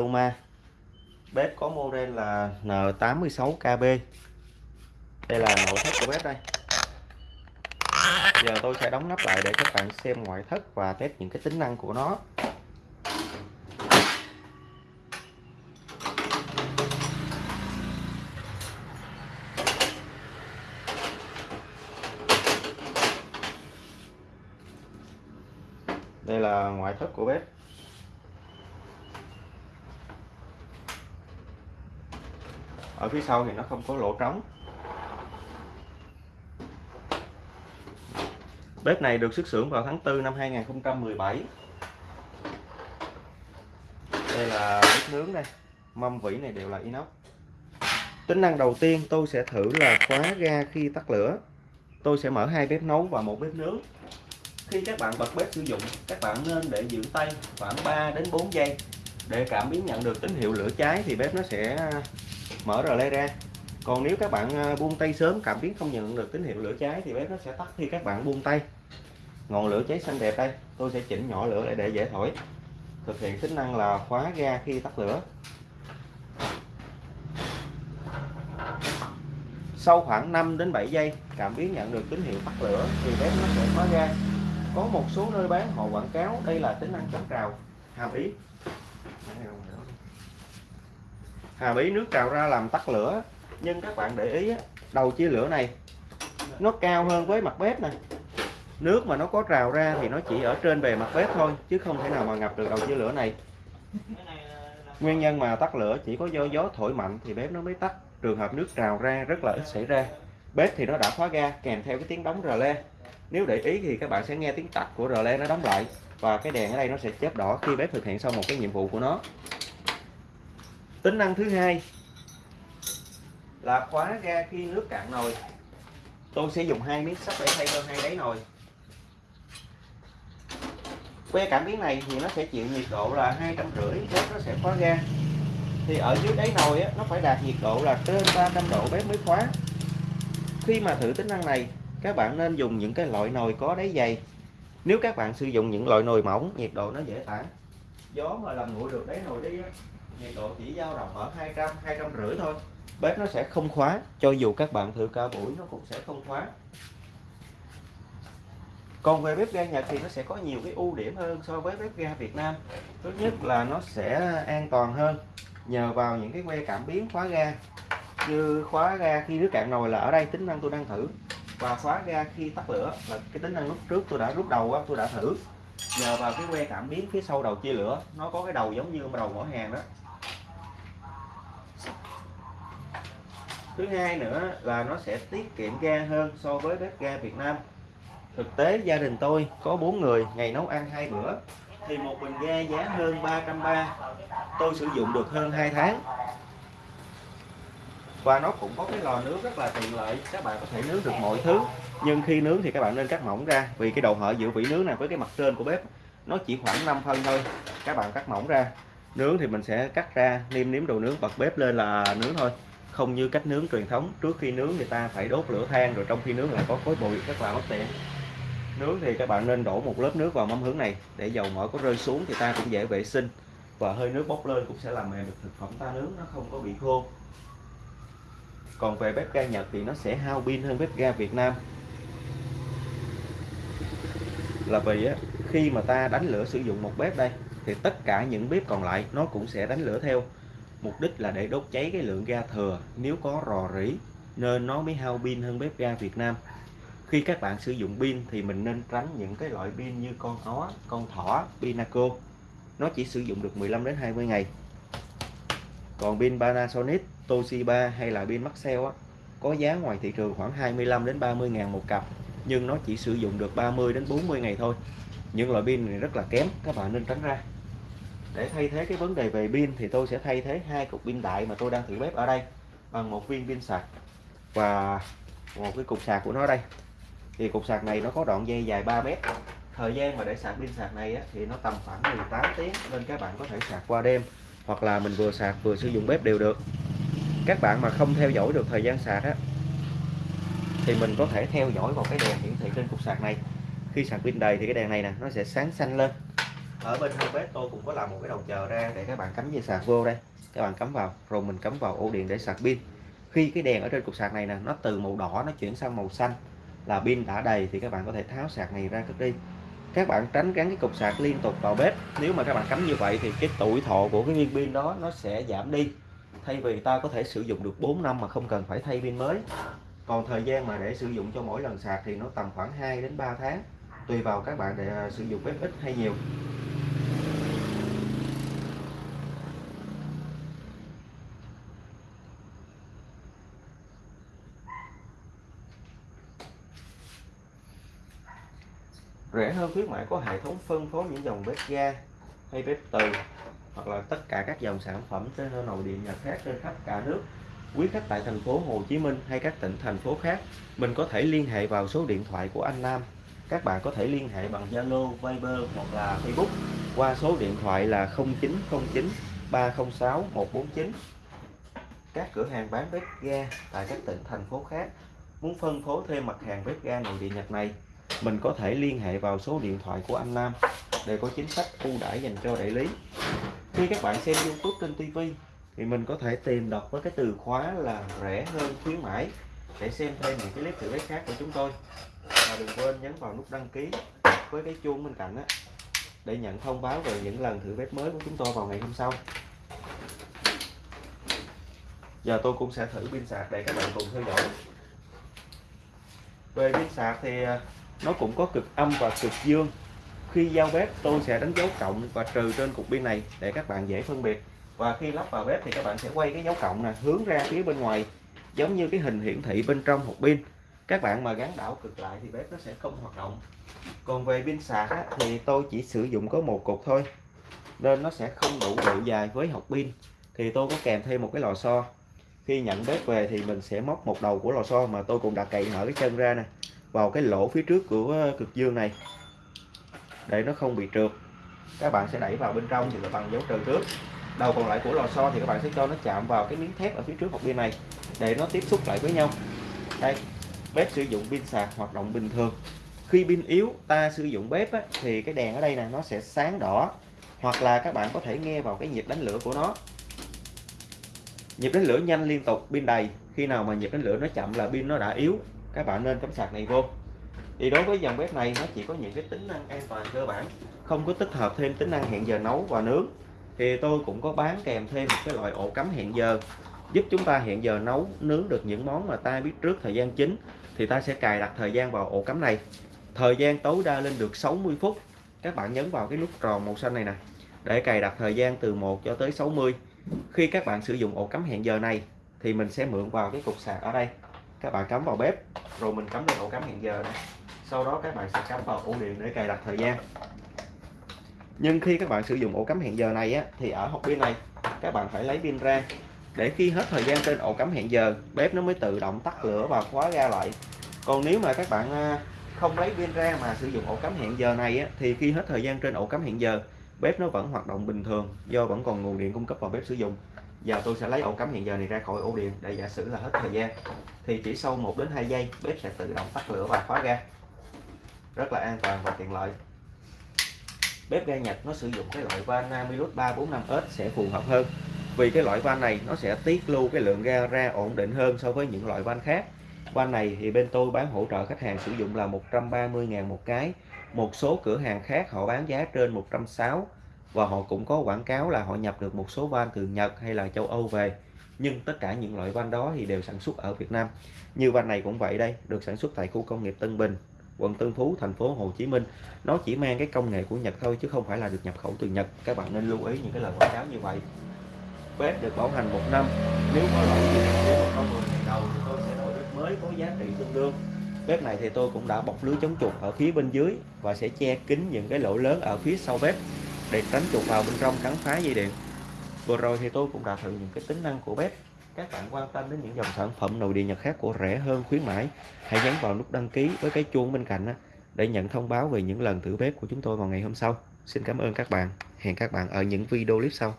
Luma bếp có model là N86KB đây là nội thất của bếp đây. Giờ tôi sẽ đóng nắp lại để các bạn xem ngoại thất và test những cái tính năng của nó. Đây là ngoại thất của bếp. Ở phía sau thì nó không có lỗ trống. Bếp này được xuất xưởng vào tháng 4 năm 2017 đây là bếp nướng đây. Mâm vỉ này đều là inox. Tính năng đầu tiên tôi sẽ thử là khóa ga khi tắt lửa. Tôi sẽ mở hai bếp nấu và một bếp nướng. Khi các bạn bật bếp sử dụng, các bạn nên để giữ tay khoảng 3 đến 4 giây. Để cảm biến nhận được tín hiệu lửa cháy thì bếp nó sẽ mở relay ra. Còn nếu các bạn à, buông tay sớm, cảm biến không nhận được tín hiệu lửa cháy thì bếp nó sẽ tắt khi các bạn buông tay. Ngọn lửa cháy xanh đẹp đây, tôi sẽ chỉnh nhỏ lửa lại để dễ thổi. Thực hiện tính năng là khóa ga khi tắt lửa. Sau khoảng 5 đến 7 giây, cảm biến nhận được tín hiệu tắt lửa thì bếp nó sẽ khóa ga. Có một số nơi bán, họ quảng cáo đây là tính năng chống trào. Hàm ý hàm ý nước trào ra làm tắt lửa. Nhưng các bạn để ý đầu chia lửa này, nó cao hơn với mặt bếp này. Nước mà nó có trào ra thì nó chỉ ở trên bề mặt bếp thôi, chứ không thể nào mà ngập được đầu chia lửa này. Nguyên nhân mà tắt lửa chỉ có do gió thổi mạnh thì bếp nó mới tắt. Trường hợp nước trào ra rất là ít xảy ra. Bếp thì nó đã khóa ga, kèm theo cái tiếng đóng rờ le. Nếu để ý thì các bạn sẽ nghe tiếng tắt của rờ le nó đóng lại, và cái đèn ở đây nó sẽ chớp đỏ khi bếp thực hiện xong một cái nhiệm vụ của nó tính năng thứ hai là khóa ga khi nước cạn nồi. Tôi sẽ dùng hai miếng sắt để thay cho hai đáy nồi. Que cảm biến này thì nó sẽ chịu nhiệt độ là hai trăm rưỡi bếp nó sẽ khóa ga. Thì ở dưới đáy nồi á, nó phải đạt nhiệt độ là trên 300 độ bếp mới khóa. Khi mà thử tính năng này các bạn nên dùng những cái loại nồi có đáy dày. Nếu các bạn sử dụng những loại nồi mỏng nhiệt độ nó dễ tản. Gió mà làm nguội được đáy nồi đi nhiệt độ chỉ dao động ở 200 200 rưỡi thôi. Bếp nó sẽ không khóa, cho dù các bạn thử cao buổi nó cũng sẽ không khóa. Còn về bếp ga Nhật thì nó sẽ có nhiều cái ưu điểm hơn so với bếp ga Việt Nam. Thứ nhất là nó sẽ an toàn hơn. Nhờ vào những cái que cảm biến khóa ga. Như khóa ga khi nước cạn nồi là ở đây tính năng tôi đang thử. Và khóa ga khi tắt lửa là cái tính năng lúc trước tôi đã rút đầu tôi đã thử. Nhờ vào cái que cảm biến phía sau đầu chia lửa, nó có cái đầu giống như đầu mở hàng đó. Thứ hai nữa là nó sẽ tiết kiệm ga hơn so với bếp ga Việt Nam. Thực tế, gia đình tôi có bốn người, ngày nấu ăn hai bữa, thì một bình ga giá hơn 330 tôi sử dụng được hơn 2 tháng. Và nó cũng có cái lò nướng rất là tiện lợi, các bạn có thể nướng được mọi thứ. Nhưng khi nướng thì các bạn nên cắt mỏng ra, vì cái độ hở giữa vỉ nướng này với cái mặt trên của bếp, nó chỉ khoảng 5 phân thôi. Các bạn cắt mỏng ra, nướng thì mình sẽ cắt ra niêm nếm đồ nướng bật bếp lên là nướng thôi không như cách nướng truyền thống. Trước khi nướng người ta phải đốt lửa than rồi trong khi nướng lại có khói bụi rất là mất tiện. Nướng thì các bạn nên đổ một lớp nước vào mâm hướng này để dầu mỡ có rơi xuống thì ta cũng dễ vệ sinh. Và hơi nước bốc lên cũng sẽ làm mềm được thực phẩm ta nướng nó không có bị khô. Còn về bếp ga Nhật thì nó sẽ hao pin hơn bếp ga Việt Nam. Là vì á, khi mà ta đánh lửa sử dụng một bếp đây thì tất cả những bếp còn lại nó cũng sẽ đánh lửa theo mục đích là để đốt cháy cái lượng ga thừa nếu có rò rỉ nên nó mới hao pin hơn bếp ga Việt Nam. Khi các bạn sử dụng pin thì mình nên tránh những cái loại pin như con ó con thỏ pinaco. Nó chỉ sử dụng được 15 đến 20 ngày. Còn pin Panasonic Toshiba hay là pin Maxell á, có giá ngoài thị trường khoảng 25 đến 30 ngàn một cặp nhưng nó chỉ sử dụng được 30 đến 40 ngày thôi. Những loại pin này rất là kém các bạn nên tránh ra để thay thế cái vấn đề về pin thì tôi sẽ thay thế hai cục pin đại mà tôi đang thử bếp ở đây bằng một viên pin sạc và một cái cục sạc của nó đây. Thì cục sạc này nó có đoạn dây dài 3 mét. Thời gian mà để sạc pin sạc này á, thì nó tầm khoảng 18 tiếng nên các bạn có thể sạc qua đêm hoặc là mình vừa sạc vừa sử dụng bếp đều được. Các bạn mà không theo dõi được thời gian sạc á thì mình có thể theo dõi vào cái đèn hiển thị trên cục sạc này. Khi sạc pin đầy thì cái đèn này nè nó sẽ sáng xanh lên ở bên hông bếp tôi cũng có làm một cái đầu chờ ra để các bạn cắm dây sạc vô đây. Các bạn cắm vào, rồi mình cắm vào ổ điện để sạc pin. Khi cái đèn ở trên cục sạc này nè, nó từ màu đỏ nó chuyển sang màu xanh là pin đã đầy thì các bạn có thể tháo sạc này ra cất đi. Các bạn tránh gắn cái cục sạc liên tục vào bếp. Nếu mà các bạn cắm như vậy thì cái tuổi thọ của cái viên pin đó nó sẽ giảm đi. Thay vì ta có thể sử dụng được 4 năm mà không cần phải thay pin mới. Còn thời gian mà để sử dụng cho mỗi lần sạc thì nó tầm khoảng 2 đến 3 tháng. Tùy vào các bạn để à, sử dụng bếp ít hay nhiều. Rẻ hơn khuyến mại có hệ thống phân phối những dòng bếp ga hay bếp từ hoặc là tất cả các dòng sản phẩm trên nội địa Nhật khác trên khắp cả nước. Quý khách tại thành phố Hồ Chí Minh hay các tỉnh thành phố khác mình có thể liên hệ vào số điện thoại của anh Nam. Các bạn có thể liên hệ bằng Zalo, Viber hoặc là Facebook qua số điện thoại là 0909 306 149 các cửa hàng bán bếp ga tại các tỉnh thành phố khác muốn phân phối thêm mặt hàng bếp ga nội địa Nhật này mình có thể liên hệ vào số điện thoại của anh Nam để có chính sách ưu đãi dành cho đại lý. Khi các bạn xem YouTube trên TV thì mình có thể tìm đọc với cái từ khóa là rẻ hơn, khuyến mãi. Để xem thêm những cái clip thử bếp khác của chúng tôi. Và đừng quên nhấn vào nút đăng ký với cái chuông bên cạnh á, để nhận thông báo về những lần thử bếp mới của chúng tôi vào ngày hôm sau. Giờ tôi cũng sẽ thử pin sạc để các bạn cùng theo dõi. Về pin sạc thì à, nó cũng có cực âm và cực dương. Khi giao bếp tôi sẽ đánh dấu cộng và trừ trên cục pin này để các bạn dễ phân biệt. Và khi lắp vào bếp thì các bạn sẽ quay cái dấu cộng này hướng ra phía bên ngoài giống như cái hình hiển thị bên trong hộp pin. Các bạn mà gắn đảo cực lại thì bếp nó sẽ không hoạt động. Còn về pin sạc á, thì tôi chỉ sử dụng có một cục thôi nên nó sẽ không đủ độ dài với hộp pin. Thì tôi có kèm thêm một cái lò xo. Khi nhận bếp về thì mình sẽ móc một đầu của lò xo mà tôi cũng đã cậy mở cái chân ra nè vào cái lỗ phía trước của ờ, cực dương này. Để nó không bị trượt. Các bạn sẽ đẩy vào bên trong thì là bằng dấu trừ trước. Đầu còn lại của lò xo thì các bạn sẽ cho nó chạm vào cái miếng thép ở phía trước hộp pin này để nó tiếp xúc lại với nhau. Đây bếp sử dụng pin sạc hoạt động bình thường. Khi pin yếu ta sử dụng bếp á, thì cái đèn ở đây nè nó sẽ sáng đỏ. Hoặc là các bạn có thể nghe vào cái nhịp đánh lửa của nó. Nhịp đánh lửa nhanh liên tục pin đầy. Khi nào mà nhịp đánh lửa nó chậm là pin nó đã yếu các bạn nên cắm sạc này vô. Thì đối với dòng bếp này, nó chỉ có những cái tính năng an toàn cơ bản, không có tích hợp thêm tính năng hẹn giờ nấu và nướng. Thì tôi cũng có bán kèm thêm một cái loại ổ cắm hẹn giờ, giúp chúng ta hẹn giờ nấu, nướng được những món mà ta biết trước thời gian chính, thì ta sẽ cài đặt thời gian vào ổ cắm này. Thời gian tối đa lên được 60 phút. Các bạn nhấn vào cái nút tròn màu xanh này nè, để cài đặt thời gian từ 1 cho tới 60 khi các bạn sử dụng ổ cắm hẹn giờ này, thì mình sẽ mượn vào cái cục sạc ở đây các bạn cắm vào bếp. Rồi mình cắm lên ổ cắm hẹn giờ này sau đó các bạn sẽ cắm vào ổ điện để cài đặt thời gian. Nhưng khi các bạn sử dụng ổ cắm hẹn giờ này á, thì ở hộp pin này các bạn phải lấy pin ra. Để khi hết thời gian trên ổ cắm hẹn giờ bếp nó mới tự động tắt lửa và khóa ra lại. Còn nếu mà các bạn à, không lấy pin ra mà sử dụng ổ cắm hẹn giờ này á, thì khi hết thời gian trên ổ cắm hẹn giờ bếp nó vẫn hoạt động bình thường do vẫn còn nguồn điện cung cấp vào bếp sử dụng giờ tôi sẽ lấy ổ cắm hiện giờ này ra khỏi ổ điện để giả sử là hết thời gian. Thì chỉ sau 1 đến 2 giây, bếp sẽ tự động tắt lửa và khóa ga. Rất là an toàn và tiện lợi. Bếp ga Nhật nó sử dụng cái loại van Namilus 345S sẽ phù hợp hơn. Vì cái loại van này nó sẽ tiết lưu cái lượng ga ra ổn định hơn so với những loại van khác. Van này thì bên tôi bán hỗ trợ khách hàng sử dụng là 130.000 một cái. Một số cửa hàng khác họ bán giá trên 160 và họ cũng có quảng cáo là họ nhập được một số van từ Nhật hay là châu Âu về. Nhưng tất cả những loại van đó thì đều sản xuất ở Việt Nam. Như van này cũng vậy đây, được sản xuất tại khu công nghiệp Tân Bình, quận Tân Phú, thành phố Hồ Chí Minh. Nó chỉ mang cái công nghệ của Nhật thôi, chứ không phải là được nhập khẩu từ Nhật. Các bạn nên lưu ý những cái lời quảng cáo như vậy. Bếp được bảo hành một năm. Nếu có lỗi gì, thì một ngày đầu thì tôi sẽ đổi bếp mới có giá trị tương đương. Bếp này thì tôi cũng đã bọc lưới chống chuột ở phía bên dưới và sẽ che kín những cái lỗ lớn ở phía sau bếp để tránh chuột vào bên trong cắn phá dây điện. Vừa rồi thì tôi cũng đã thử những cái tính năng của bếp. Các bạn quan tâm đến những dòng sản phẩm nội địa Nhật khác của rẻ hơn, khuyến mãi, hãy nhấn vào nút đăng ký với cái chuông bên cạnh để nhận thông báo về những lần thử bếp của chúng tôi vào ngày hôm sau. Xin cảm ơn các bạn. Hẹn các bạn ở những video clip sau.